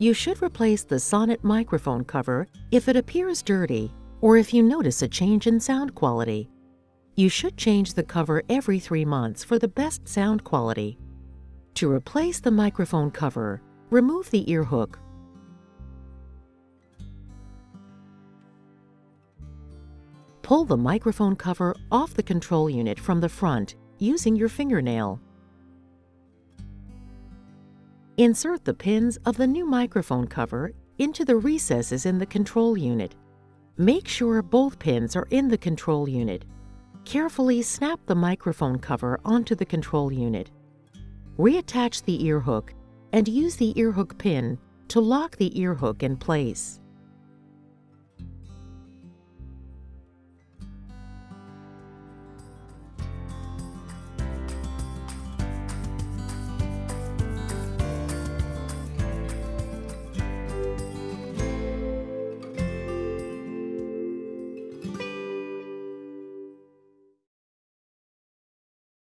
You should replace the Sonnet microphone cover if it appears dirty or if you notice a change in sound quality. You should change the cover every three months for the best sound quality. To replace the microphone cover, remove the ear hook. Pull the microphone cover off the control unit from the front using your fingernail. Insert the pins of the new microphone cover into the recesses in the control unit. Make sure both pins are in the control unit. Carefully snap the microphone cover onto the control unit. Reattach the ear hook and use the ear hook pin to lock the ear hook in place.